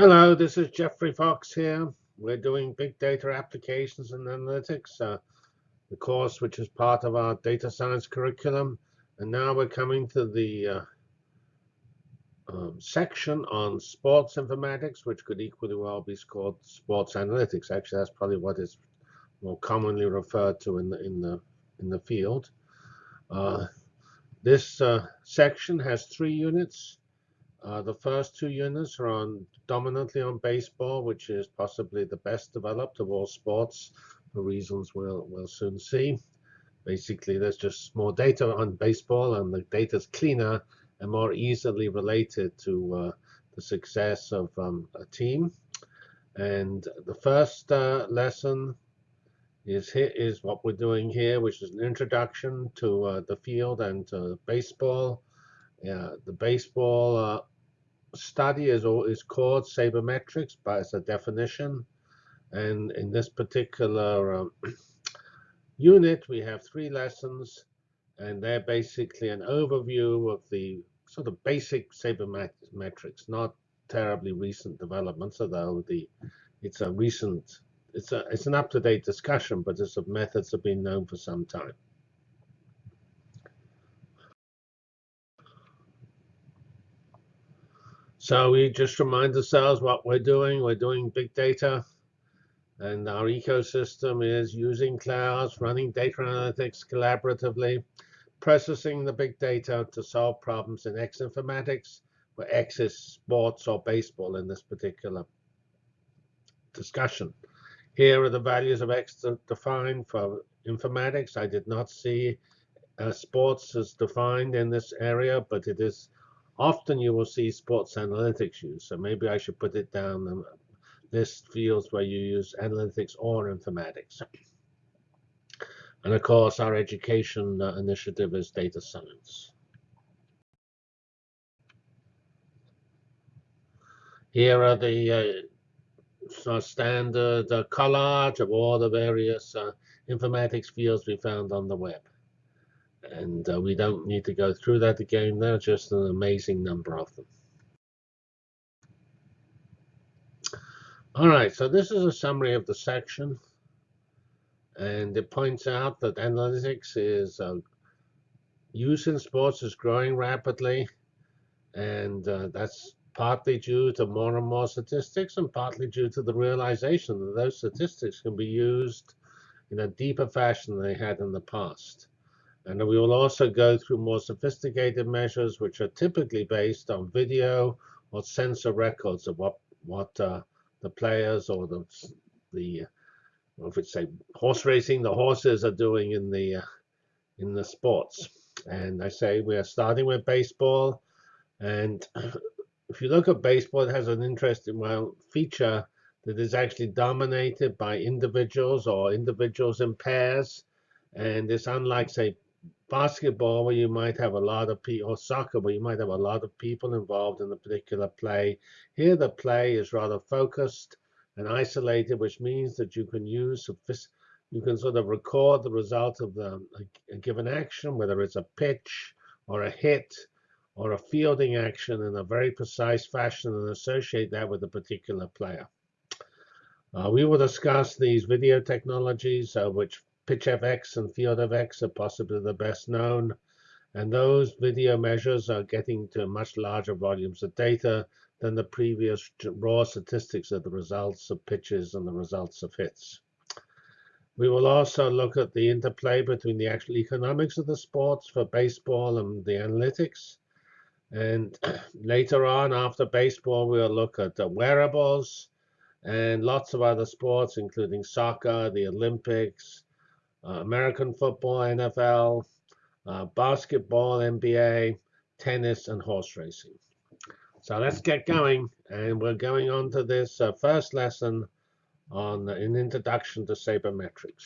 Hello, this is Geoffrey Fox here. We're doing big data applications and analytics, uh, the course which is part of our data science curriculum. And now we're coming to the uh, um, section on sports informatics, which could equally well be called sports analytics. Actually, that's probably what is more commonly referred to in the in the in the field. Uh, this uh, section has three units. Uh, the first two units are on dominantly on baseball, which is possibly the best developed of all sports, for reasons we'll, we'll soon see. Basically, there's just more data on baseball, and the data is cleaner and more easily related to uh, the success of um, a team. And the first uh, lesson is here is what we're doing here, which is an introduction to uh, the field and to baseball. Yeah, the baseball uh, study is, is called sabermetrics, but it's definition. And in this particular um, unit, we have three lessons, and they're basically an overview of the sort of basic sabermetrics, not terribly recent developments, although the it's a recent, it's a it's an up-to-date discussion, but it's methods have been known for some time. So we just remind ourselves what we're doing. We're doing big data. And our ecosystem is using clouds, running data analytics collaboratively, processing the big data to solve problems in X informatics, where X is sports or baseball in this particular discussion. Here are the values of X defined for informatics. I did not see uh, sports as defined in this area, but it is Often you will see sports analytics used, so maybe I should put it down and list fields where you use analytics or informatics. And of course, our education uh, initiative is data science. Here are the uh, standard uh, collage of all the various uh, informatics fields we found on the web. And uh, we don't need to go through that again. There are just an amazing number of them. All right, so this is a summary of the section. And it points out that analytics is uh, use in sports is growing rapidly. And uh, that's partly due to more and more statistics and partly due to the realization that those statistics can be used in a deeper fashion than they had in the past. And we will also go through more sophisticated measures, which are typically based on video or sensor records of what what uh, the players or the the if it's say horse racing, the horses are doing in the uh, in the sports. And I say we are starting with baseball, and if you look at baseball, it has an interesting well feature that is actually dominated by individuals or individuals in pairs. And it's unlike, say, basketball where you might have a lot of people, or soccer where you might have a lot of people involved in a particular play. Here the play is rather focused and isolated, which means that you can use you can sort of record the result of the, a, a given action, whether it's a pitch or a hit or a fielding action in a very precise fashion and associate that with a particular player. Uh, we will discuss these video technologies, uh, which PitchFX and field FieldFX are possibly the best known. And those video measures are getting to much larger volumes of data than the previous raw statistics of the results of pitches and the results of hits. We will also look at the interplay between the actual economics of the sports for baseball and the analytics. And later on, after baseball, we'll look at the wearables and lots of other sports, including soccer, the Olympics, American football, NFL, uh, basketball, NBA, tennis, and horse racing. So let's get going. And we're going on to this uh, first lesson on an introduction to sabermetrics.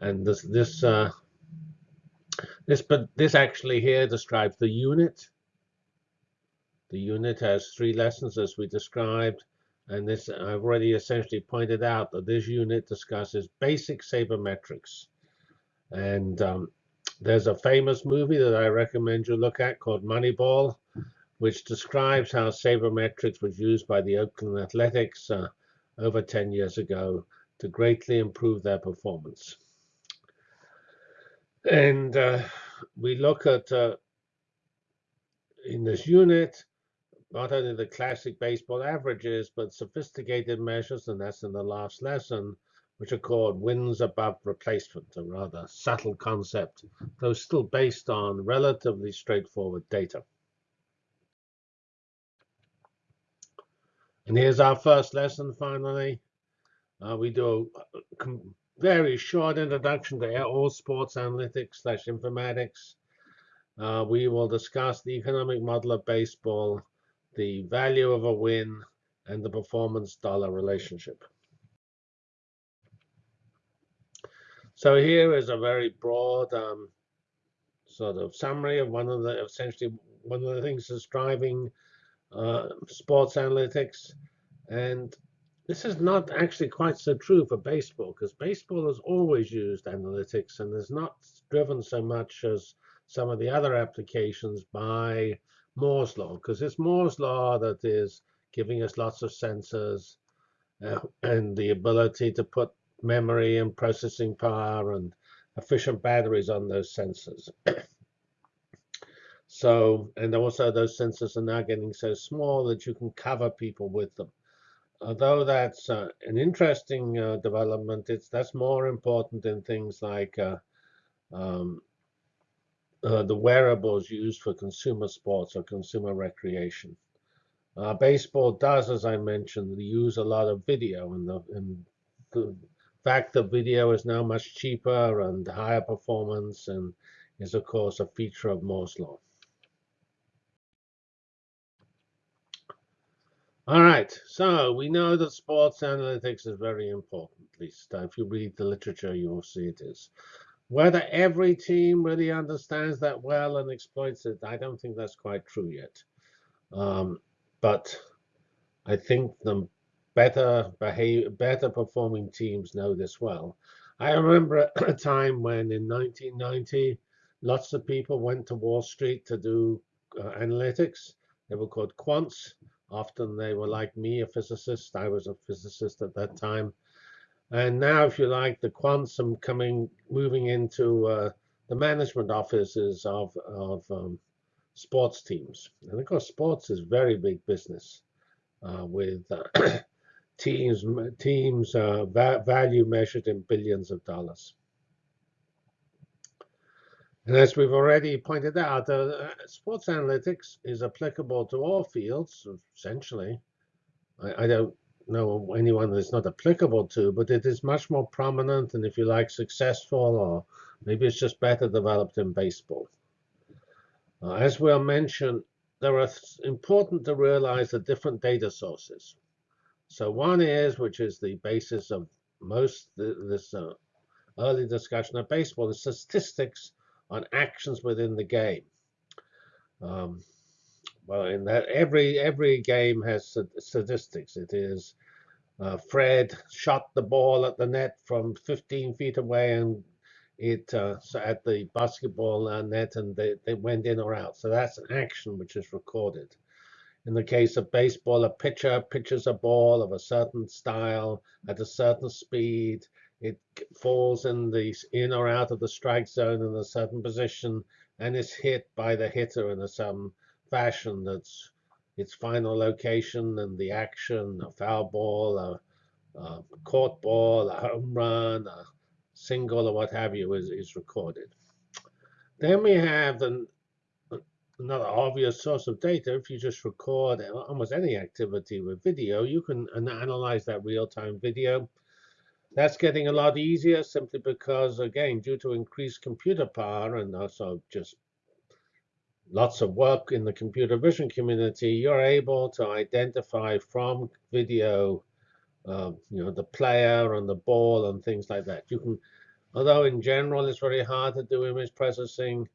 And this this uh, this but this actually here describes the unit. The unit has three lessons as we described. And this I've already essentially pointed out that this unit discusses basic sabermetrics. And um, there's a famous movie that I recommend you look at called Moneyball, which describes how sabermetrics was used by the Oakland Athletics uh, over 10 years ago to greatly improve their performance. And uh, we look at, uh, in this unit, not only the classic baseball averages, but sophisticated measures, and that's in the last lesson, which are called wins above replacement, a rather subtle concept, though still based on relatively straightforward data. And here's our first lesson finally. Uh, we do a very short introduction to all sports analytics slash informatics. Uh, we will discuss the economic model of baseball, the value of a win, and the performance dollar relationship. So here is a very broad um, sort of summary of one of the essentially one of the things that's driving uh, sports analytics. And this is not actually quite so true for baseball, because baseball has always used analytics and is not driven so much as some of the other applications by Moore's law, because it's Moore's law that is giving us lots of sensors uh, and the ability to put memory and processing power and efficient batteries on those sensors. So, and also those sensors are now getting so small that you can cover people with them. Although that's uh, an interesting uh, development, it's that's more important in things like uh, um, uh, the wearables used for consumer sports or consumer recreation. Uh, baseball does, as I mentioned, use a lot of video, and the, and the fact that video is now much cheaper and higher performance and is, of course, a feature of Moore's law. All right, so we know that sports analytics is very important, at least if you read the literature, you will see it is. Whether every team really understands that well and exploits it, I don't think that's quite true yet. Um, but I think the better behave, better performing teams know this well. I remember a time when in 1990, lots of people went to Wall Street to do uh, analytics. They were called quants. Often they were like me, a physicist. I was a physicist at that time. And now, if you like, the quantum coming, moving into uh, the management offices of, of um, sports teams. And of course, sports is very big business uh, with uh, teams, teams uh, va value measured in billions of dollars. And as we've already pointed out, uh, sports analytics is applicable to all fields, essentially. I, I, don't know anyone that it's not applicable to, but it is much more prominent and, if you like, successful, or maybe it's just better developed in baseball. Uh, as we'll mention, there are important to realize the different data sources. So one is, which is the basis of most this uh, early discussion of baseball, is statistics on actions within the game. Um, well, in that every every game has statistics. It is uh, Fred shot the ball at the net from 15 feet away, and it uh, at the basketball uh, net, and they, they went in or out. So that's an action which is recorded. In the case of baseball, a pitcher pitches a ball of a certain style at a certain speed, it falls in the in or out of the strike zone in a certain position and is hit by the hitter in a some fashion that's its final location and the action, a foul ball, a, a court ball, a home run, a single, or what have you, is, is recorded. Then we have the, another obvious source of data. If you just record almost any activity with video, you can analyze that real-time video that's getting a lot easier simply because, again, due to increased computer power and also just lots of work in the computer vision community, you're able to identify from video, uh, you know, the player and the ball and things like that. You can, although in general it's very hard to do image processing,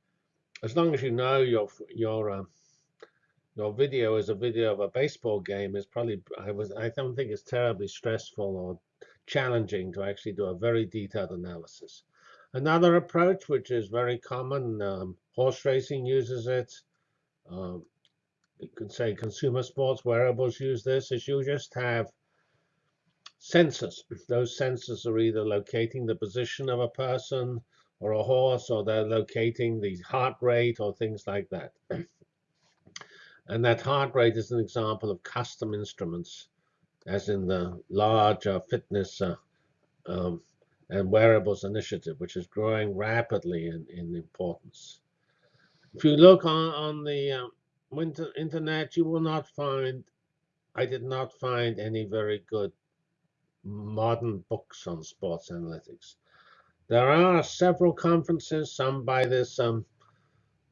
as long as you know your your uh, your video is a video of a baseball game, it's probably I was I don't think it's terribly stressful or challenging to actually do a very detailed analysis. Another approach, which is very common, um, horse racing uses it. Um, you could say consumer sports wearables use this, is you just have sensors. Those sensors are either locating the position of a person or a horse, or they're locating the heart rate or things like that. and that heart rate is an example of custom instruments, as in the larger fitness uh, um, and wearables initiative, which is growing rapidly in, in importance. If you look on, on the um, internet, you will not find, I did not find any very good modern books on sports analytics. There are several conferences, some by this um,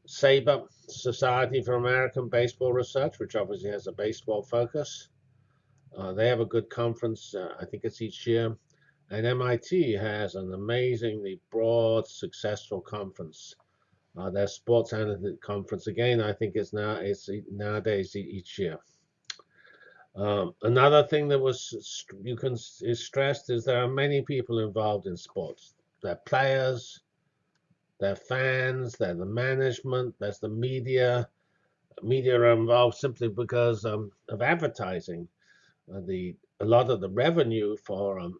SABR, Society for American Baseball Research, which obviously has a baseball focus. Uh, they have a good conference, uh, I think it's each year. And MIT has an amazingly broad, successful conference. Uh, their sports analytics conference, again, I think it's now it's nowadays each year. Um, another thing that was you can is stressed is there are many people involved in sports. They're players, they're fans, they're the management, there's the media. Media are involved simply because um, of advertising. Uh, the a lot of the revenue for um,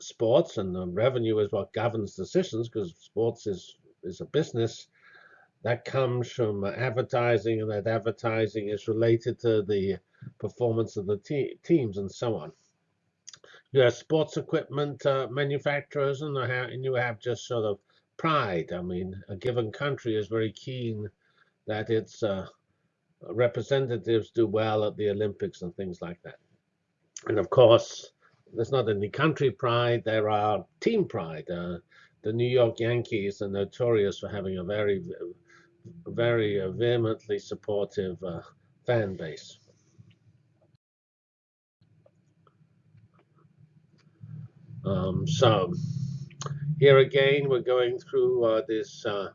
sports and the revenue is what governs decisions because sports is is a business that comes from advertising and that advertising is related to the performance of the te teams and so on. You have sports equipment uh, manufacturers and, and you have just sort of pride. I mean, a given country is very keen that its uh, representatives do well at the Olympics and things like that. And of course, there's not only country pride, there are team pride. Uh, the New York Yankees are notorious for having a very, very uh, vehemently supportive uh, fan base. Um, so here again, we're going through uh, this uh,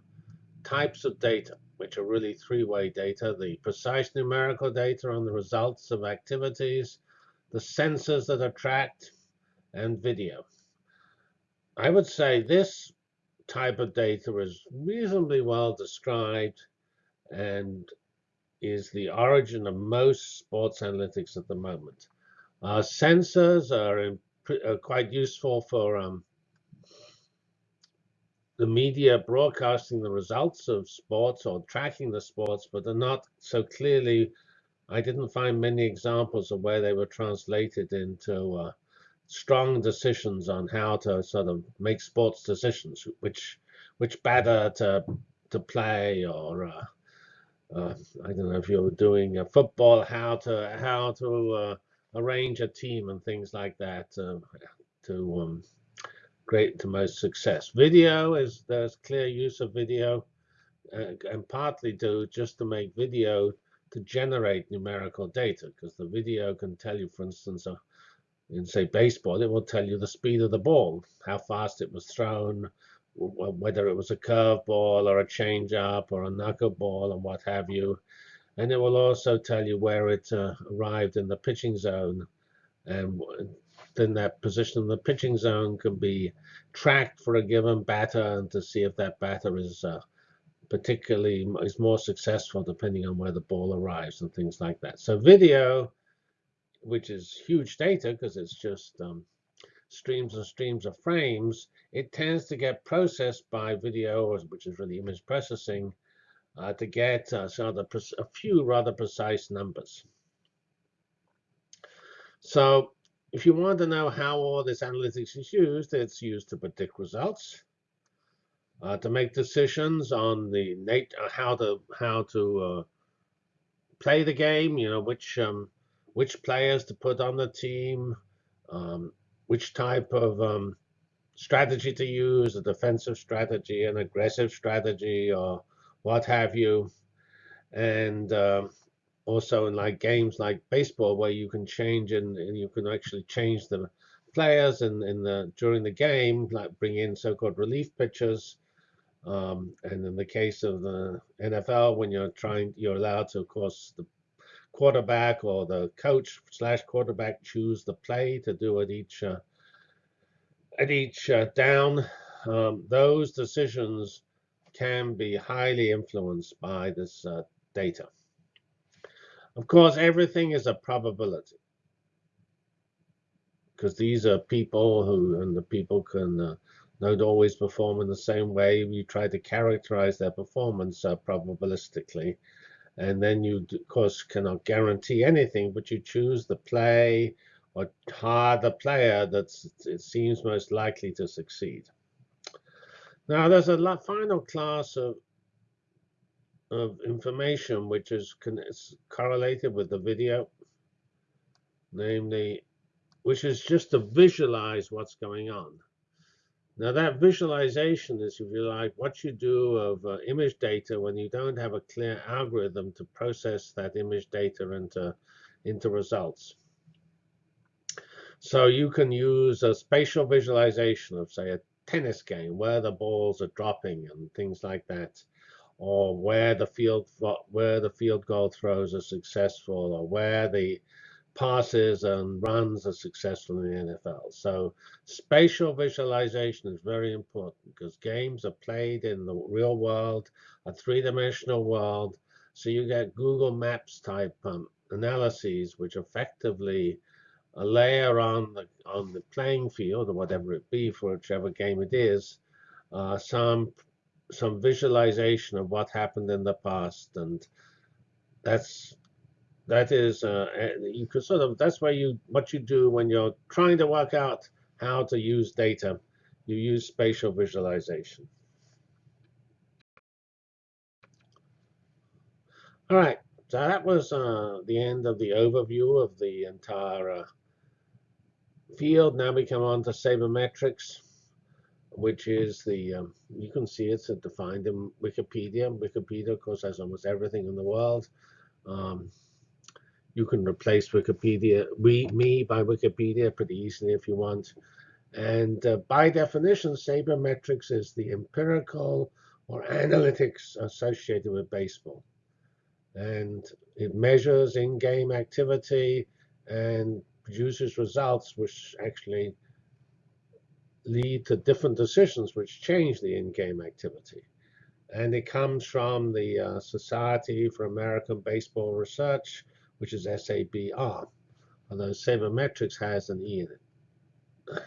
types of data, which are really three-way data, the precise numerical data on the results of activities, the sensors that are tracked, and video. I would say this type of data is reasonably well described and is the origin of most sports analytics at the moment. Uh, sensors are in uh, quite useful for um, the media broadcasting the results of sports or tracking the sports, but they're not so clearly. I didn't find many examples of where they were translated into uh, strong decisions on how to sort of make sports decisions, which which batter to to play, or uh, uh, I don't know if you're doing a football, how to how to uh, arrange a team and things like that uh, to um, great to most success. Video is there's clear use of video uh, and partly do just to make video to generate numerical data because the video can tell you, for instance, uh, in say baseball, it will tell you the speed of the ball, how fast it was thrown, whether it was a curveball or a changeup or a knuckleball and what have you and it will also tell you where it uh, arrived in the pitching zone and then that position in the pitching zone can be tracked for a given batter and to see if that batter is uh, particularly is more successful depending on where the ball arrives and things like that. So video, which is huge data because it's just um, streams and streams of frames, it tends to get processed by video, which is really image processing, uh, to get uh, sort of a few rather precise numbers. So if you want to know how all this analytics is used, it's used to predict results, uh, to make decisions on the how to how to uh, play the game. You know which um, which players to put on the team, um, which type of um, strategy to use, a defensive strategy, an aggressive strategy, or what have you. And uh, also in like games like baseball where you can change and, and you can actually change the players and in, in the during the game, like bring in so-called relief pitchers. Um, and in the case of the NFL, when you're trying, you're allowed to, of course, the quarterback or the coach slash quarterback choose the play to do at each uh, at each uh, down. Um, those decisions can be highly influenced by this uh, data. Of course, everything is a probability because these are people who, and the people can uh, not always perform in the same way. We try to characterize their performance uh, probabilistically. And then you, of course, cannot guarantee anything, but you choose the play or hire the player that seems most likely to succeed. Now, there's a final class of of information which is correlated with the video, namely, which is just to visualize what's going on. Now that visualization is, if you like, what you do of uh, image data when you don't have a clear algorithm to process that image data into, into results. So you can use a spatial visualization of, say, a tennis game, where the balls are dropping and things like that or where the field where the field goal throws are successful, or where the passes and runs are successful in the NFL. So spatial visualization is very important because games are played in the real world, a three-dimensional world. So you get Google Maps type um, analyses, which effectively layer on the on the playing field or whatever it be for whichever game it is, uh, some some visualization of what happened in the past, and that's that is uh, you could sort of that's where you what you do when you're trying to work out how to use data. You use spatial visualization. All right, so that was uh, the end of the overview of the entire uh, field. Now we come on to sabermetrics which is the, um, you can see it's defined in Wikipedia. Wikipedia, of course, has almost everything in the world. Um, you can replace Wikipedia, we, me by Wikipedia pretty easily if you want. And uh, by definition, sabermetrics is the empirical or analytics associated with baseball. And it measures in-game activity and produces results which actually lead to different decisions which change the in-game activity. And it comes from the uh, Society for American Baseball Research, which is SABR, although sabermetrics has an E in it.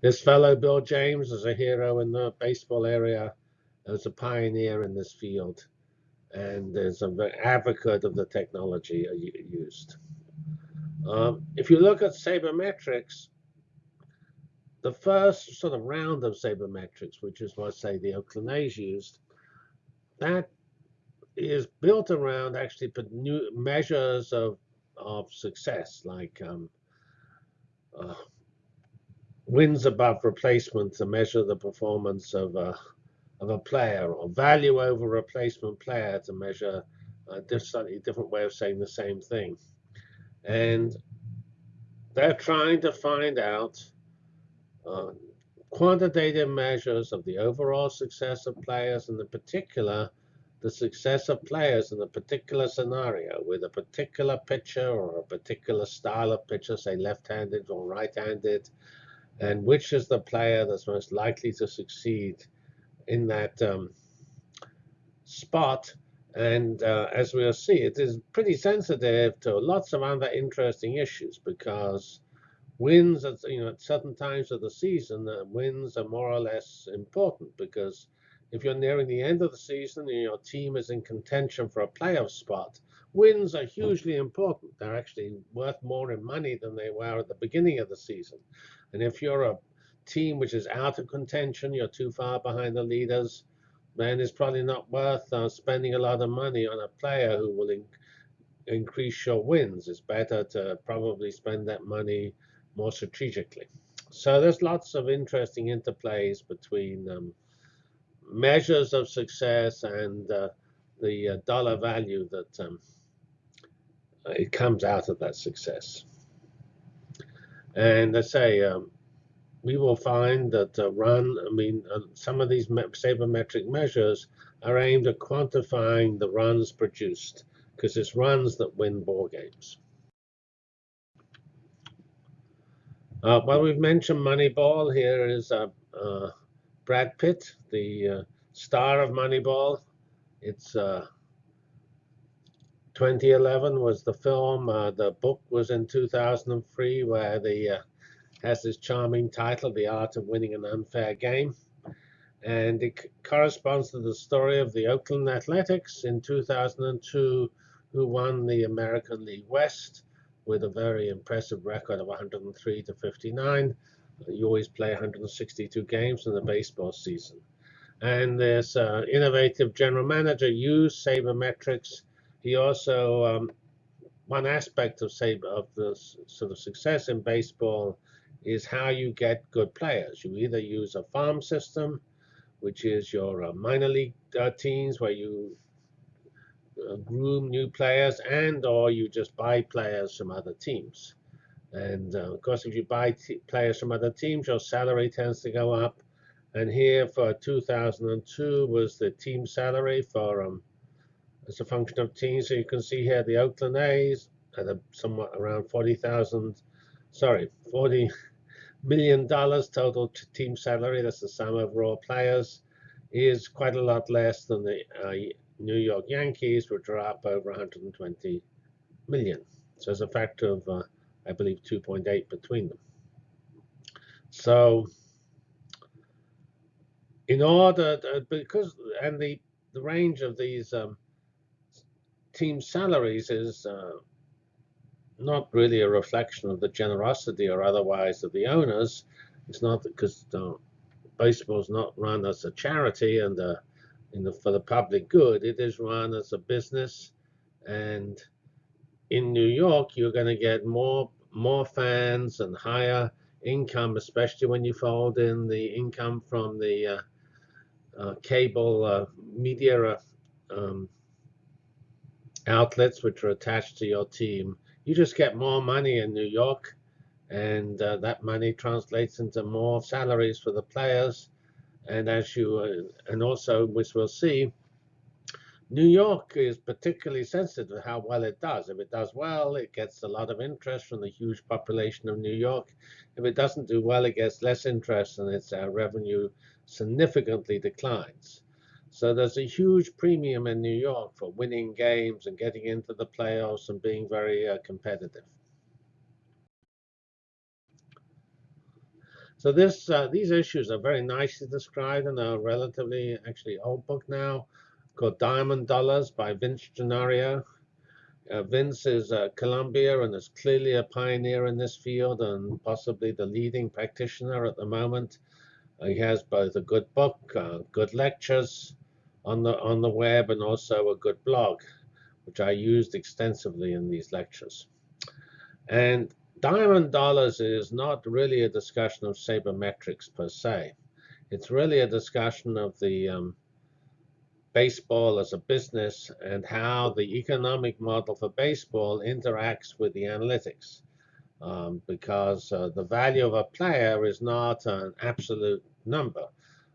This fellow, Bill James, is a hero in the baseball area, as a pioneer in this field, and is an advocate of the technology used. Um, if you look at sabermetrics, the first sort of round of sabermetrics, which is what, say, the Oakland A's used, that is built around actually new measures of, of success, like um, uh, wins above replacement to measure the performance of a, of a player, or value over replacement player to measure a slightly different way of saying the same thing. And they're trying to find out uh, quantitative measures of the overall success of players, and in particular, the success of players in a particular scenario with a particular pitcher or a particular style of pitcher, say left-handed or right-handed, and which is the player that's most likely to succeed in that um, spot. And uh, as we'll see, it is pretty sensitive to lots of other interesting issues because wins at you know at certain times of the season, uh, wins are more or less important because if you're nearing the end of the season and your team is in contention for a playoff spot, wins are hugely important. They're actually worth more in money than they were at the beginning of the season. And if you're a team which is out of contention, you're too far behind the leaders, then it's probably not worth uh, spending a lot of money on a player who will in increase your wins. It's better to probably spend that money more strategically. So there's lots of interesting interplays between um, measures of success and uh, the uh, dollar value that um, it comes out of that success. And I say, um, we will find that uh, run, I mean, uh, some of these sabermetric measures are aimed at quantifying the runs produced, because it's runs that win ball games. Uh, well, we've mentioned Moneyball. Here is a, uh, Brad Pitt, the uh, star of Moneyball. It's uh, 2011 was the film. Uh, the book was in 2003, where the uh, has this charming title, "The Art of Winning an Unfair Game," and it corresponds to the story of the Oakland Athletics in 2002, who won the American League West with a very impressive record of 103 to 59. You always play 162 games in the baseball season. And this uh, innovative general manager used sabermetrics he also um, one aspect of saber of the sort of success in baseball is how you get good players. You either use a farm system, which is your uh, minor league uh, teams where you uh, groom new players, and or you just buy players from other teams. And uh, of course, if you buy players from other teams, your salary tends to go up. And here for 2002 was the team salary for um, as a function of teams. So you can see here the Oakland A's at a somewhat around 40,000, sorry, 40 million dollars total team salary. That's the sum of raw players. Is quite a lot less than the uh, New York Yankees, which are up over 120 million. So there's a factor of, uh, I believe, 2.8 between them. So in order, to, because, and the, the range of these um, team salaries is uh, not really a reflection of the generosity or otherwise of the owners. It's not because uh, baseball is not run as a charity and uh, the, for the public good. It is run as a business, and in New York, you're going to get more more fans and higher income, especially when you fold in the income from the uh, uh, cable uh, media um, outlets which are attached to your team. You just get more money in New York, and uh, that money translates into more salaries for the players. And as you uh, and also, which we'll see, New York is particularly sensitive to how well it does. If it does well, it gets a lot of interest from the huge population of New York. If it doesn't do well, it gets less interest and its uh, revenue significantly declines. So there's a huge premium in New York for winning games and getting into the playoffs and being very uh, competitive. So this, uh, these issues are very nicely described in a relatively, actually old book now called Diamond Dollars by Vince Gennaro. Uh, Vince is uh, Columbia and is clearly a pioneer in this field and possibly the leading practitioner at the moment. Uh, he has both a good book, uh, good lectures, on the on the web and also a good blog, which I used extensively in these lectures. And Diamond Dollars is not really a discussion of sabermetrics per se. It's really a discussion of the um, baseball as a business and how the economic model for baseball interacts with the analytics. Um, because uh, the value of a player is not an absolute number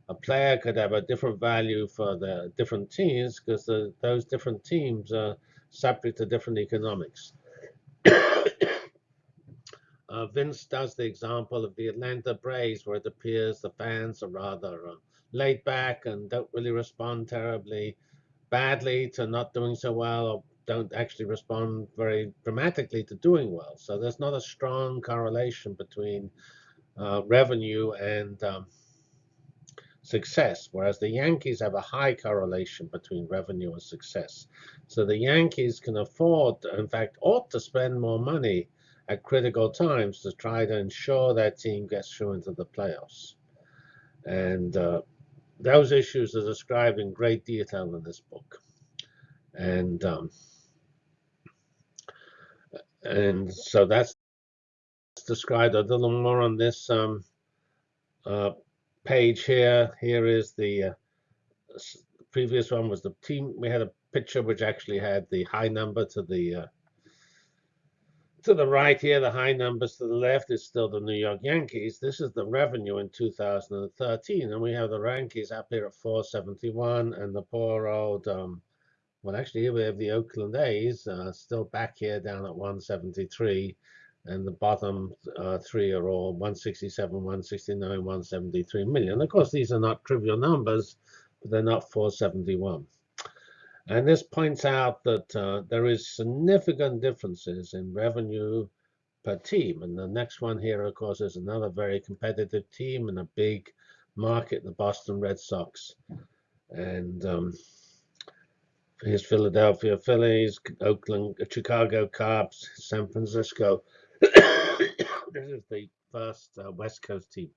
a player could have a different value for the different teams because those different teams are subject to different economics. uh, Vince does the example of the Atlanta Braves, where it appears the fans are rather uh, laid back and don't really respond terribly badly to not doing so well, or don't actually respond very dramatically to doing well. So there's not a strong correlation between uh, revenue and um, success, whereas the Yankees have a high correlation between revenue and success. So the Yankees can afford, in fact, ought to spend more money at critical times to try to ensure that team gets through into the playoffs. And uh, those issues are described in great detail in this book. And um, and so that's described a little more on this um, uh, page here. Here is the uh, previous one was the team. We had a picture which actually had the high number to the uh, to the right here. The high numbers to the left is still the New York Yankees. This is the revenue in 2013, and we have the Yankees up here at 471, and the poor old. Um, well, actually, here we have the Oakland A's uh, still back here down at 173 and the bottom uh, three are all 167, 169, 173 million. Of course, these are not trivial numbers, but they're not 471. And this points out that uh, there is significant differences in revenue per team. And the next one here, of course, is another very competitive team in a big market, the Boston Red Sox. And um, here's Philadelphia Phillies, Oakland, Chicago Cubs, San Francisco. this is the first uh, West Coast team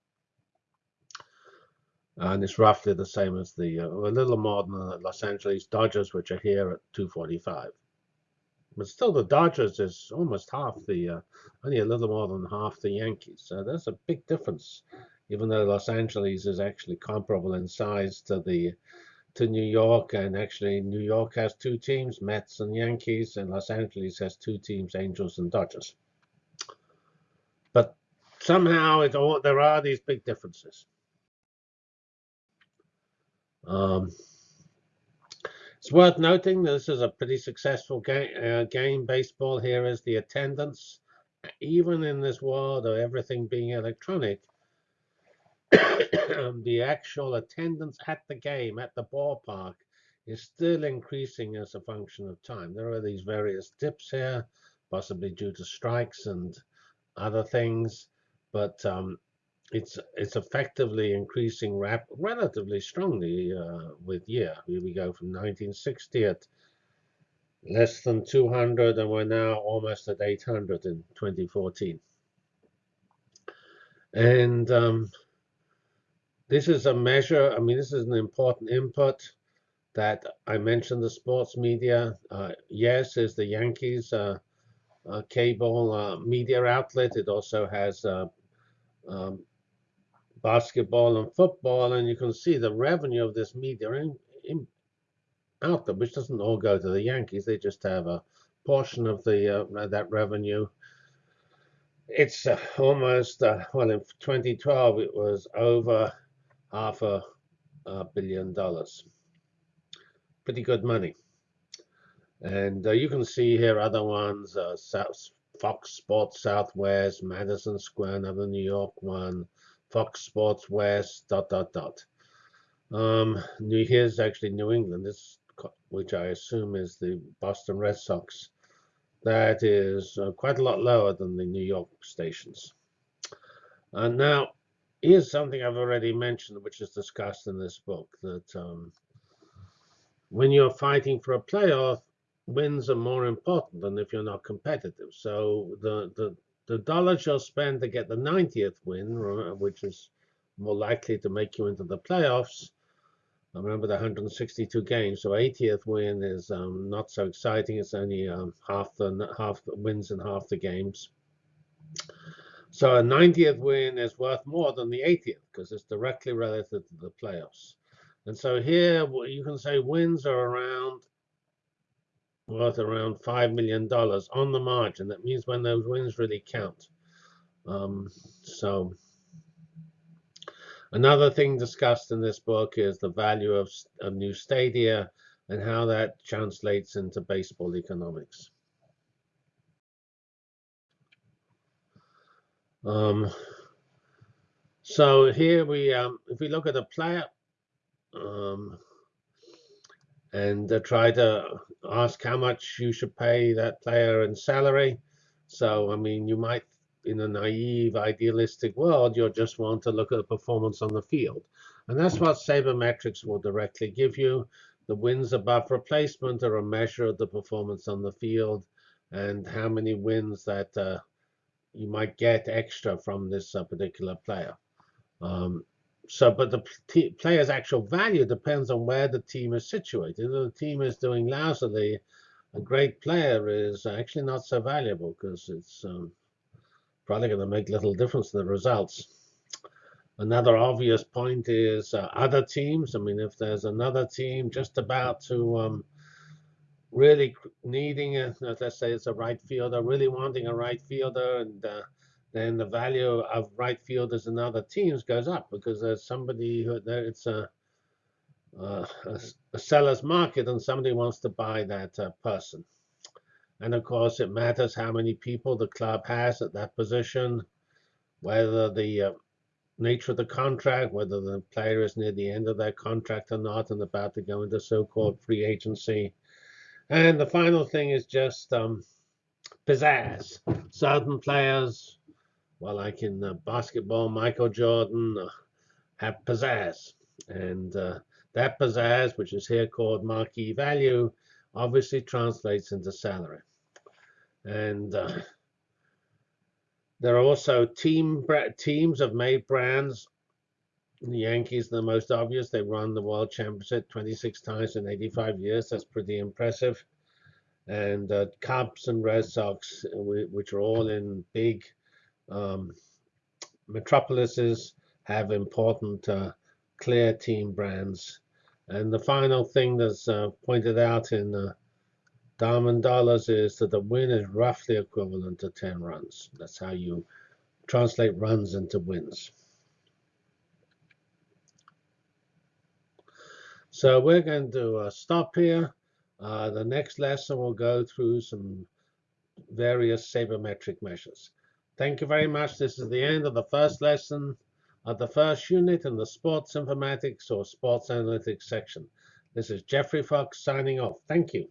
and it's roughly the same as the uh, a little more than the Los Angeles Dodgers, which are here at 245. But still, the Dodgers is almost half the, uh, only a little more than half the Yankees. So there's a big difference, even though Los Angeles is actually comparable in size to the to New York, and actually New York has two teams, Mets and Yankees, and Los Angeles has two teams, Angels and Dodgers. But somehow it all, there are these big differences. Um, it's worth noting that this is a pretty successful game. Uh, game. Baseball here is the attendance, even in this world of everything being electronic. the actual attendance at the game, at the ballpark, is still increasing as a function of time. There are these various dips here, possibly due to strikes and other things, but um, it's it's effectively increasing rap relatively strongly uh, with year. Here we go from 1960 at less than 200, and we're now almost at 800 in 2014. And um, this is a measure. I mean, this is an important input that I mentioned. The sports media, uh, yes, is the Yankees uh, uh cable uh, media outlet. It also has uh, um, basketball and football, and you can see the revenue of this media in, in, out there, which doesn't all go to the Yankees. They just have a portion of the uh, that revenue. It's uh, almost uh, well in 2012 it was over half a, a billion dollars. Pretty good money. And uh, you can see here other ones: uh, South, Fox Sports Southwest, Madison Square, another New York one. Fox Sports West, dot, dot, dot. Um, here's actually New England, this, which I assume is the Boston Red Sox. That is uh, quite a lot lower than the New York stations. And now, here's something I've already mentioned, which is discussed in this book, that um, when you're fighting for a playoff, wins are more important than if you're not competitive. So the, the the dollars you'll spend to get the 90th win, which is more likely to make you into the playoffs. I remember the 162 games, so 80th win is um, not so exciting. It's only um, half the half the wins in half the games. So a 90th win is worth more than the 80th because it's directly related to the playoffs. And so here you can say wins are around worth around $5 million on the margin. That means when those wins really count. Um, so another thing discussed in this book is the value of, of new stadia and how that translates into baseball economics. Um, so here we, um, if we look at a player, um, and uh, try to ask how much you should pay that player in salary. So, I mean, you might, in a naive, idealistic world, you'll just want to look at the performance on the field. And that's what sabermetrics will directly give you. The wins above replacement are a measure of the performance on the field and how many wins that uh, you might get extra from this uh, particular player. Um, so, but the player's actual value depends on where the team is situated. If the team is doing lousily, a great player is actually not so valuable because it's um, probably going to make little difference in the results. Another obvious point is uh, other teams. I mean, if there's another team just about to um, really needing, a, let's say it's a right fielder, really wanting a right fielder, and uh, then the value of right fielders in other teams goes up because there's somebody who it's a, a, a seller's market and somebody wants to buy that uh, person. And of course, it matters how many people the club has at that position, whether the uh, nature of the contract, whether the player is near the end of their contract or not and about to go into so-called free agency. And the final thing is just um, pizzazz. Certain players, well, I can uh, basketball, Michael Jordan, uh, have pizzazz. And uh, that pizzazz, which is here called marquee value, obviously translates into salary. And uh, there are also team teams have made brands. The Yankees, are the most obvious, they won the World Championship 26 times in 85 years. That's pretty impressive. And uh, Cubs and Red Sox, which are all in big um, metropolises, have important, uh, clear team brands. And the final thing that's uh, pointed out in uh, Diamond Dollars is that the win is roughly equivalent to 10 runs. That's how you translate runs into wins. So we're going to uh, stop here. Uh, the next lesson will go through some various sabermetric measures. Thank you very much. This is the end of the first lesson of the first unit in the sports informatics or sports analytics section. This is Geoffrey Fox signing off. Thank you.